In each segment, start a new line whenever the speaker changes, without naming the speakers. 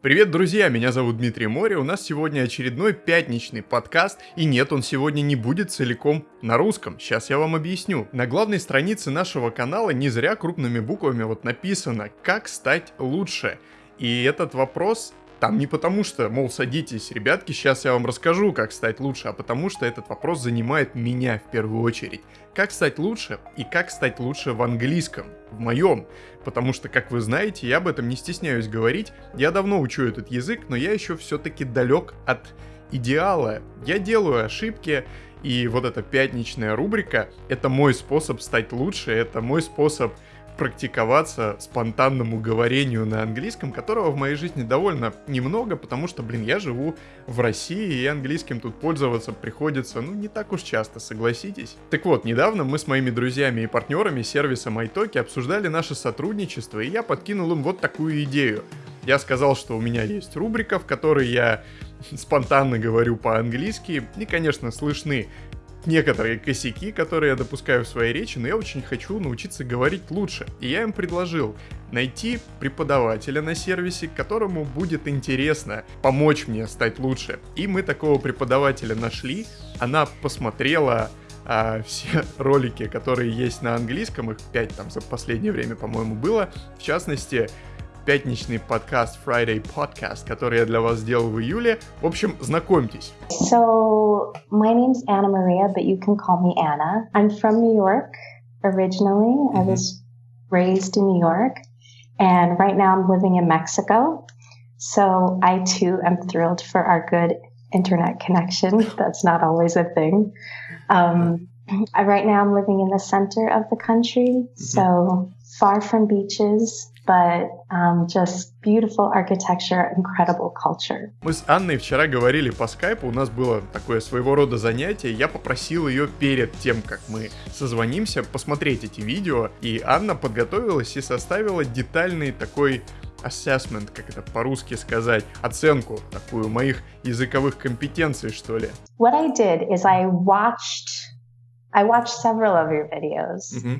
Привет, друзья! Меня зовут Дмитрий Море. У нас сегодня очередной пятничный подкаст. И нет, он сегодня не будет целиком на русском. Сейчас я вам объясню. На главной странице нашего канала не зря крупными буквами вот написано «Как стать лучше». И этот вопрос там не потому что, мол, садитесь, ребятки, сейчас я вам расскажу, как стать лучше, а потому что этот вопрос занимает меня в первую очередь. Как стать лучше и как стать лучше в английском, в моем. Потому что, как вы знаете, я об этом не стесняюсь говорить, я давно учу этот язык, но я еще все-таки далек от идеала. Я делаю ошибки, и вот эта пятничная рубрика — это мой способ стать лучше, это мой способ практиковаться спонтанному говорению на английском, которого в моей жизни довольно немного, потому что, блин, я живу в России, и английским тут пользоваться приходится, ну, не так уж часто, согласитесь. Так вот, недавно мы с моими друзьями и партнерами сервиса MyTalki обсуждали наше сотрудничество, и я подкинул им вот такую идею. Я сказал, что у меня есть рубрика, в которой я спонтанно говорю по-английски, и, конечно, слышны некоторые косяки, которые я допускаю в своей речи, но я очень хочу научиться говорить лучше. И я им предложил найти преподавателя на сервисе, которому будет интересно помочь мне стать лучше. И мы такого преподавателя нашли. Она посмотрела а, все ролики, которые есть на английском, их 5 там за последнее время, по-моему, было. В частности, пятничный подкаст Friday Podcast, который я для вас сделал в июле. В общем, знакомьтесь.
So, my name's Anna Maria, but you can call me Anna. I'm from New York originally. Mm-hmm. I was raised in New York, and right now I'm living in Mexico. So, I too am thrilled for our good internet connection. That's not always a thing. Um, right now I'm living in the center of the country, mm-hmm. so far from beaches, but um, just beautiful architecture, incredible culture.
Мы с Анной вчера говорили по скайпу, у нас было такое своего рода занятие, я попросил ее перед тем, как мы созвонимся, посмотреть эти видео, и Анна подготовилась и составила детальный такой assessment, как это по-русски сказать, оценку такую моих языковых компетенций, что ли.
What I did is I watched, I watched several of your videos. Mm-hmm.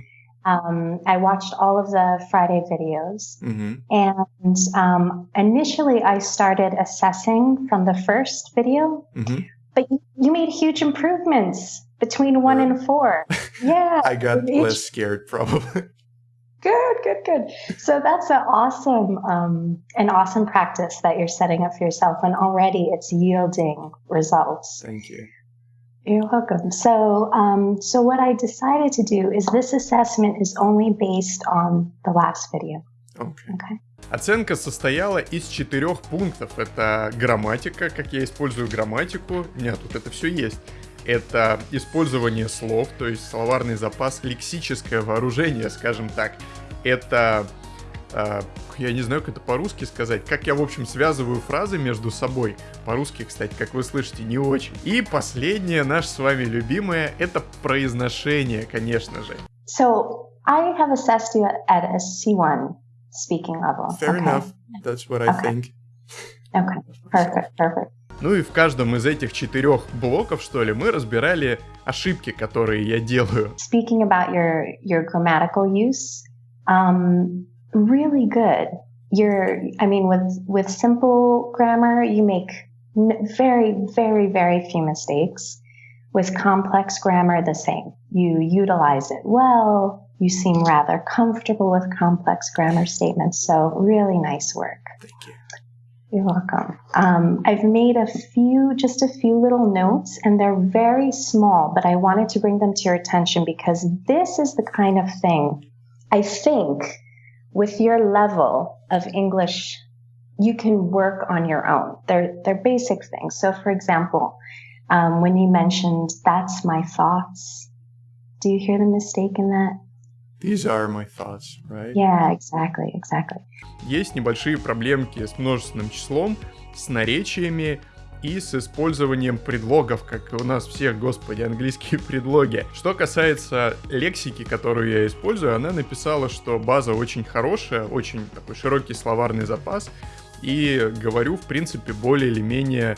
Um, I watched all of the Friday videos. Mm-hmm. And um, initially, I started assessing from the first video, mm-hmm. but you, you, made huge improvements between one and four. Yeah.
I got less scared, probably.
Good, good, good. So that's an awesome, um, an awesome practice that you're setting up for yourself, and already it's yielding results.
Thank you.
You're welcome. So, um, so what I decided to do is this assessment is only based on the last video.
Okay. okay. Оценка состояла из четырех пунктов. Это грамматика, как я использую грамматику. У меня тут это все есть. Это использование слов, то есть словарный запас, лексическое вооружение, скажем так. Это я не знаю, как это по-русски сказать, как я, в общем, связываю фразы между собой. По-русски, кстати, как вы слышите, не очень. И последнее, наше с вами любимое, это произношение, конечно же.
So, I have assessed you at a C1 speaking level.
Fair okay. enough. That's what I okay. think.
Okay, perfect, perfect.
Ну и в каждом из этих четырех блоков, что ли, мы разбирали ошибки, которые я делаю.
Speaking about your, your grammatical use, um, really good. You're, I mean, with, with simple grammar, you make very, very, very few mistakes. With complex grammar, the same. You utilize it well. You seem rather comfortable with complex grammar statements. So really nice work.
Thank you.
You're welcome. Um, I've made a few, just a few little notes, and they're very small, but I wanted to bring them to your attention because this is the kind of thing I think with your level of English, you can work on your own. They're, they're basic things. So, for example, um, when you mentioned, that's my thoughts, do you hear the mistake in that?
These are my thoughts, right?
Yeah, exactly, exactly.
Есть небольшие проблемки с множественным числом, с наречиями, и с использованием предлогов, как у нас всех, господи, английские предлоги. Что касается лексики, которую я использую, она написала, что база очень хорошая, очень такой широкий словарный запас, и говорю, в принципе, более или менее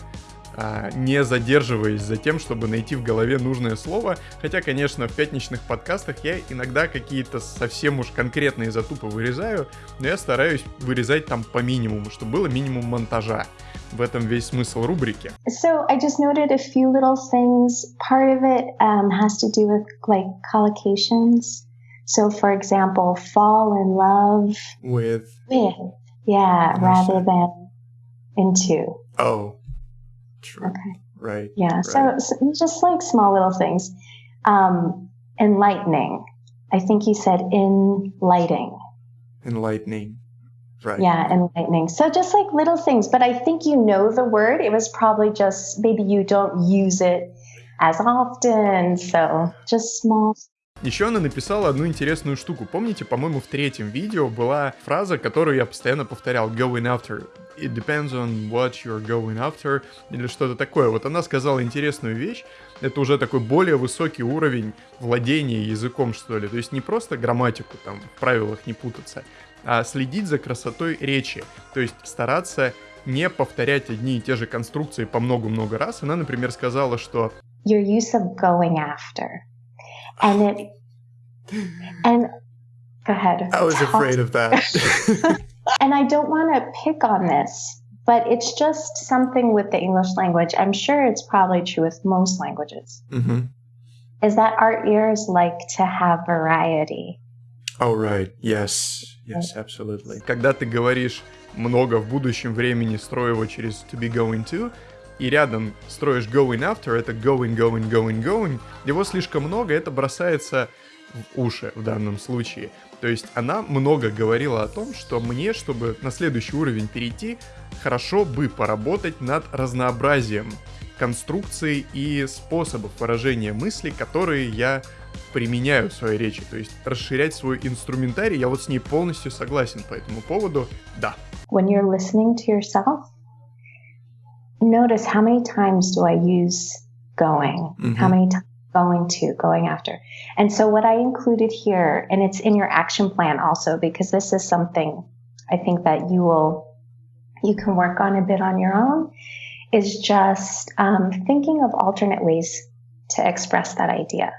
а, не задерживаясь за тем, чтобы найти в голове нужное слово. Хотя, конечно, в пятничных подкастах я иногда какие-то совсем уж конкретные затупы вырезаю, но я стараюсь вырезать там по минимуму, чтобы было минимум монтажа. В этом весь смысл рубрики.
So I just noted a few little things. Part of it um, has to do with like collocations. So, for example, fall in love
with.
With. Yeah, rather than into.
Oh, true.
Okay.
Right.
Yeah.
right.
So, so, just like small little things. Um, enlightening. I think you said enlightening.
Enlightening. Right.
Yeah, enlightening. So just like little things, but I think you know the word. It was probably just maybe you don't use it as often. So just small
Еще она написала одну интересную штуку. Помните, по-моему, в третьем видео была фраза, которую я постоянно повторял. Going after. It depends on what you're going after. Или что-то такое. Вот она сказала интересную вещь. Это уже такой более высокий уровень владения языком, что ли. То есть не просто грамматику там в правилах не путаться, а следить за красотой речи. То есть стараться не повторять одни и те же конструкции по много-много раз. Она, например, сказала, что...
Your use of going after. And it... And... Go ahead.
I was afraid of that.
and I don't want to pick on this, but it's just something with the English language. I'm sure it's probably true with most languages.
Mm-hmm.
Is that our ears like to have variety.
Oh, right. Yes. Yes, absolutely. Когда ты говоришь много в будущем времени, строй его через to be going to, и рядом строишь going after, это going, going, going, going, его слишком много, это бросается в уши в данном случае. То есть она много говорила о том, что мне, чтобы на следующий уровень перейти, хорошо бы поработать над разнообразием конструкций и способов выражения мыслей, которые я применяю в своей речи. То есть расширять свой инструментарий, я вот с ней полностью согласен по этому поводу, да.
When you're listening to yourself, notice how many times do I use going?
Mm-hmm.
How many times going to, going after? And so what I included here, and it's in your action plan also, because this is something I think that you will, you can work on a bit on your own, is just um, thinking of alternate ways to express that idea.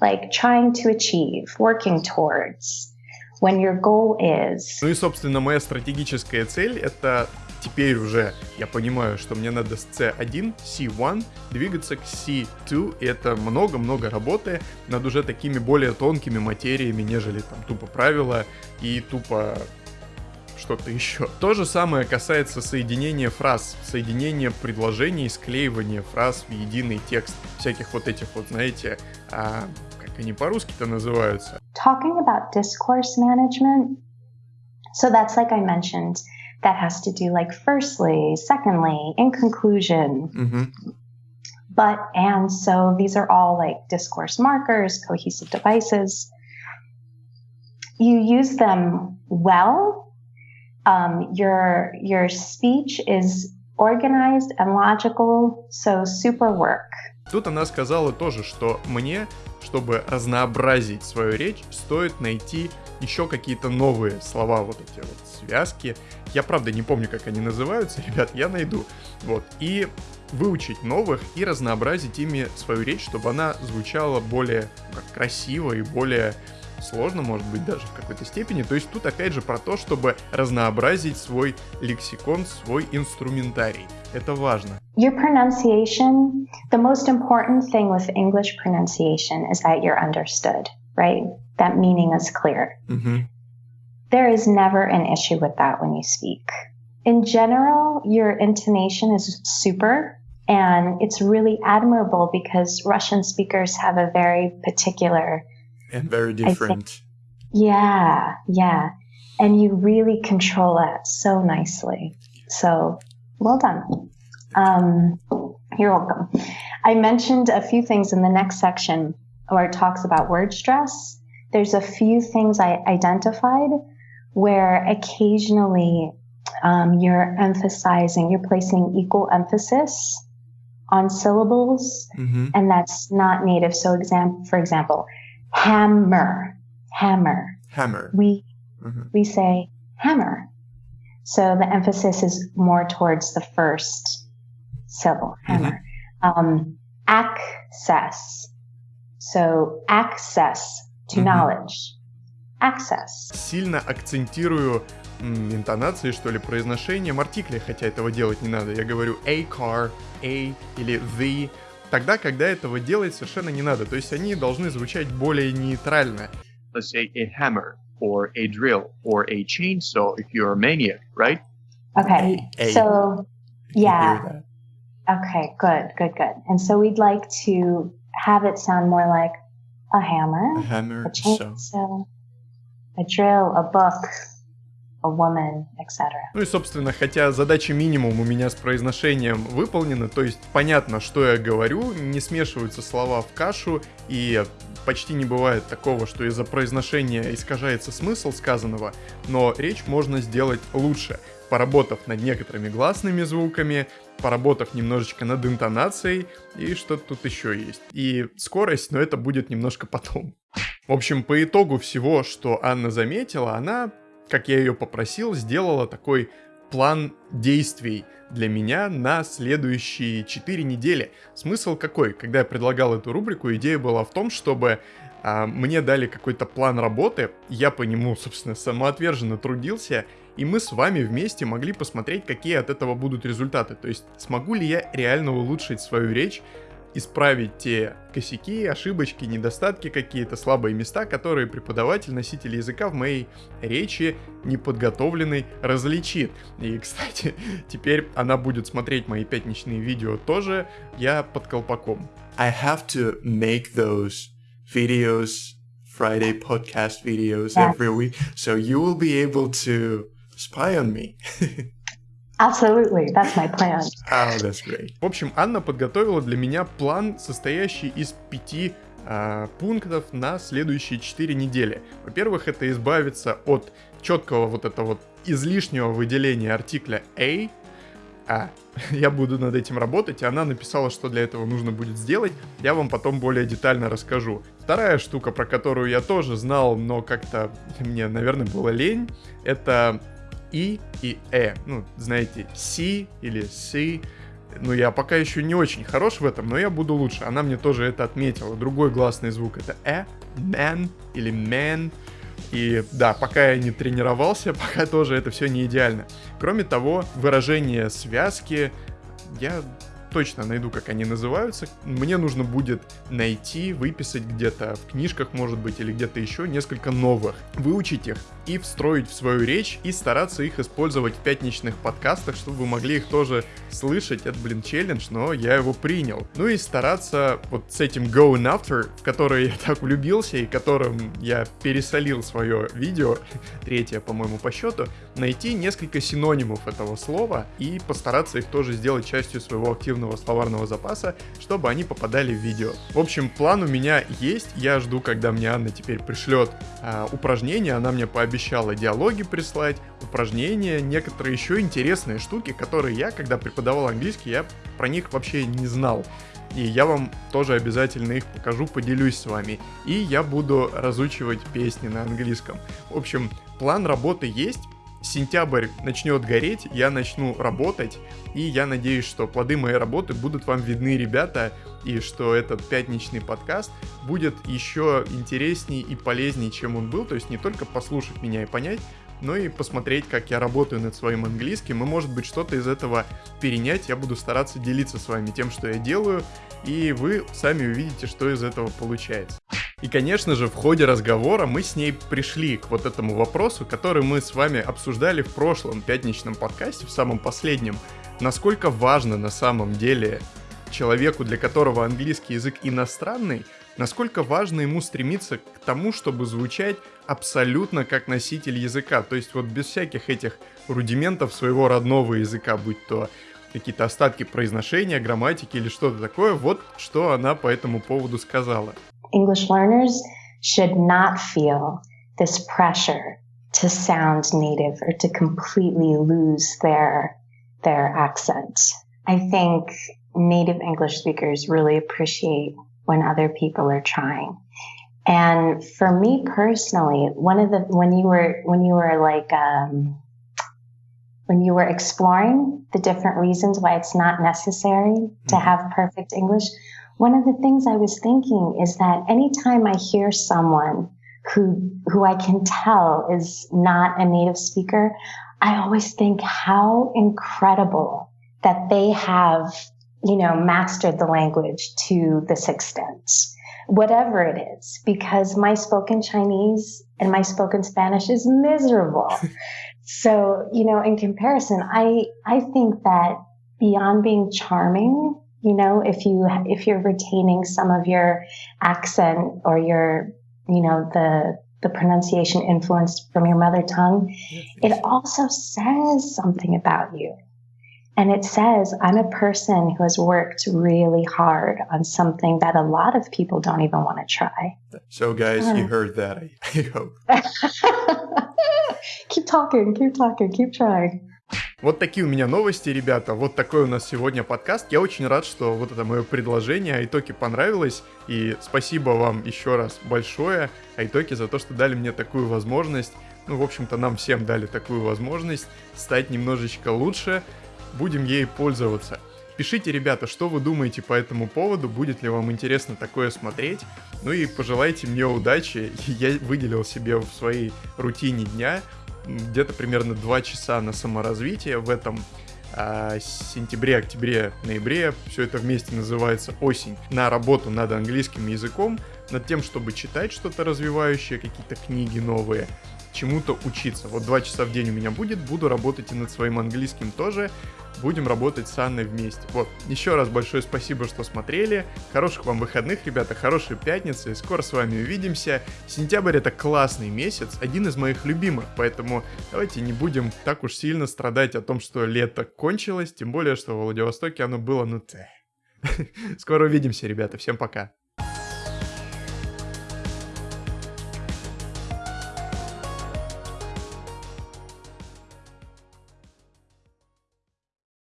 Like trying to achieve, working towards, when your goal is.
Ну и, собственно, моя стратегическая цель — это теперь уже я понимаю, что мне надо с C1, C1 двигаться к C2, и это много-много работы над уже такими более тонкими материями, нежели там тупо правила и тупо что-то еще. То же самое касается соединения фраз, соединения предложений, склеивания фраз в единый текст, всяких вот этих вот, знаете, а, как они по-русски-то называются?
Talking about discourse management, so that's like I mentioned, that has to do like firstly, secondly, in conclusion.
Mm-hmm.
But, and so these are all like discourse markers, cohesive devices. You use them well. Um, your, your speech is organized and logical, so super work.
Тут она сказала тоже, что мне, чтобы разнообразить свою речь, стоит найти еще какие-то новые слова, вот эти вот связки. Я, правда, не помню, как они называются, ребят, я найду. Вот, и выучить новых и разнообразить ими свою речь, чтобы она звучала более как, красиво и более сложно, может быть, даже в какой-то степени. То есть тут опять же про то, чтобы разнообразить свой лексикон, свой инструментарий. Это важно.
Your pronunciation, the most important thing with English pronunciation is that you're understood, right? That meaning is clear.
Mm-hmm.
There is never an issue with that when you speak. In general, your intonation is super and it's really admirable because Russian speakers have a very particular
and very different.
Yeah, yeah. And you really control that so nicely. So well done. Um, you're welcome. I mentioned a few things in the next section where it talks about word stress. There's a few things I identified where occasionally um, you're emphasizing, you're placing equal emphasis on syllables,
mm-hmm.
and that's not native. So, exam- for example, hammer, hammer.
Hammer.
We
mm-hmm.
we say hammer. So the emphasis is more towards the first syllable, hammer. Mm-hmm. Um, access. So access to mm-hmm. knowledge. Access.
Сильно акцентирую интонации, что ли, произношением артиклей, хотя этого делать не надо. Я говорю a car, a или the, тогда, когда этого делать совершенно не надо. То есть они должны звучать более нейтрально.
Let's say a hammer, or a drill, or a chainsaw if you're a maniac, right?
Okay, a, so yeah. Okay, good, good, good. And so we'd like to have it sound more like a hammer,
a hammer,
a chainsaw, a drill, a book, woman, etc.
Ну и, собственно, хотя задача минимум у меня с произношением выполнена, то есть понятно, что я говорю, не смешиваются слова в кашу, и почти не бывает такого, что из-за произношения искажается смысл сказанного, но речь можно сделать лучше, поработав над некоторыми гласными звуками, поработав немножечко над интонацией, и что-то тут еще есть. И скорость, но это будет немножко потом. В общем, по итогу всего, что Анна заметила, она как я ее попросил, сделала такой план действий для меня на следующие 4 недели. Смысл какой? Когда я предлагал эту рубрику, идея была в том, чтобы а, мне дали какой-то план работы, я по нему, собственно, самоотверженно трудился, и мы с вами вместе могли посмотреть, какие от этого будут результаты. То есть, смогу ли я реально улучшить свою речь, исправить те косяки, ошибочки, недостатки какие-то, слабые места, которые преподаватель, носитель языка в моей речи неподготовленный различит. И, кстати, теперь она будет смотреть мои пятничные видео тоже, я под колпаком.
I have to make those videos, Friday podcast videos every week, so you will be able to spy on me.
Absolutely, that's my plan.
Oh, that's great.
В общем, Анна подготовила для меня план, состоящий из пяти э, пунктов на следующие четыре недели. Во-первых, это избавиться от четкого вот этого вот излишнего выделения артикля a, а, я буду над этим работать, и она написала, что для этого нужно будет сделать, я вам потом более детально расскажу. Вторая штука, про которую я тоже знал, но как-то мне, наверное, было лень, это и и э. Ну, знаете, си или си. Ну, я пока еще не очень хорош в этом, но я буду лучше. Она мне тоже это отметила. Другой гласный звук это э, man или man. И да, пока я не тренировался, пока тоже это все не идеально. Кроме того, выражение связки я точно найду, как они называются. Мне нужно будет найти, выписать где-то в книжках, может быть, или где-то еще несколько новых, выучить их и встроить в свою речь и стараться их использовать в пятничных подкастах, чтобы вы могли их тоже слышать. Это, блин, челлендж, но я его принял. Ну и стараться вот с этим going after, в который я так влюбился и которым я пересолил свое видео, третье, по-моему, по счету, найти несколько синонимов этого слова и постараться их тоже сделать частью своего активного огромного словарного запаса, чтобы они попадали в видео. В общем, план у меня есть, я жду, когда мне Анна теперь пришлет а, упражнения, она мне пообещала диалоги прислать, упражнения, некоторые еще интересные штуки, которые я, когда преподавал английский, я про них вообще не знал. И я вам тоже обязательно их покажу, поделюсь с вами. И я буду разучивать песни на английском. В общем, план работы есть, сентябрь начнет гореть, я начну работать, и я надеюсь, что плоды моей работы будут вам видны, ребята, и что этот пятничный подкаст будет еще интереснее и полезнее, чем он был, то есть не только послушать меня и понять, но и посмотреть, как я работаю над своим английским, и может быть что-то из этого перенять, я буду стараться делиться с вами тем, что я делаю, и вы сами увидите, что из этого получается. И, конечно же, в ходе разговора мы с ней пришли к вот этому вопросу, который мы с вами обсуждали в прошлом пятничном подкасте, в самом последнем. Насколько важно на самом деле человеку, для которого английский язык иностранный, насколько важно ему стремиться к тому, чтобы звучать абсолютно как носитель языка, то есть вот без всяких этих рудиментов своего родного языка, будь то какие-то остатки произношения, грамматики или что-то такое, вот что она по этому поводу сказала.
English learners should not feel this pressure to sound native or to completely lose their their accent. I think native English speakers really appreciate when other people are trying. And for me personally, one of the when you were when you were like um, when you were exploring the different reasons why it's not necessary to
Mhm.
have perfect English, one of the things I was thinking is that anytime I hear someone who who I can tell is not a native speaker, I always think how incredible that they have, you know, mastered the language to this extent. Whatever it is, because my spoken Chinese and my spoken Spanish is miserable. so, you know, in comparison, I I think that beyond being charming, you know, if you if you're retaining some of your accent or your, you know, the the pronunciation influenced from your mother tongue, it also says something about you. And it says, I'm a person who has worked really hard on something that a lot of people don't even want to try.
So, guys, you
ah.
heard that. I, I hope.
keep talking, keep talking, keep trying.
Вот такие у меня новости, ребята. Вот такой у нас сегодня подкаст. Я очень рад, что вот это мое предложение Айтоки понравилось. И спасибо вам еще раз большое, Айтоки, за то, что дали мне такую возможность. Ну, в общем-то, нам всем дали такую возможность стать немножечко лучше. Будем ей пользоваться. Пишите, ребята, что вы думаете по этому поводу, будет ли вам интересно такое смотреть. Ну и пожелайте мне удачи. Я выделил себе в своей рутине дня где-то примерно 2 часа на саморазвитие в этом а, сентябре, октябре, ноябре. Все это вместе называется осень. На работу над английским языком, над тем, чтобы читать что-то развивающее, какие-то книги новые, чему-то учиться. Вот два часа в день у меня будет, буду работать и над своим английским тоже. Будем работать с Анной вместе. Вот, еще раз большое спасибо, что смотрели. Хороших вам выходных, ребята, хорошей пятницы. Скоро с вами увидимся. Сентябрь это классный месяц, один из моих любимых, поэтому давайте не будем так уж сильно страдать о том, что лето кончилось, тем более, что в Владивостоке оно было, ну, тэ. Скоро увидимся, ребята, всем пока.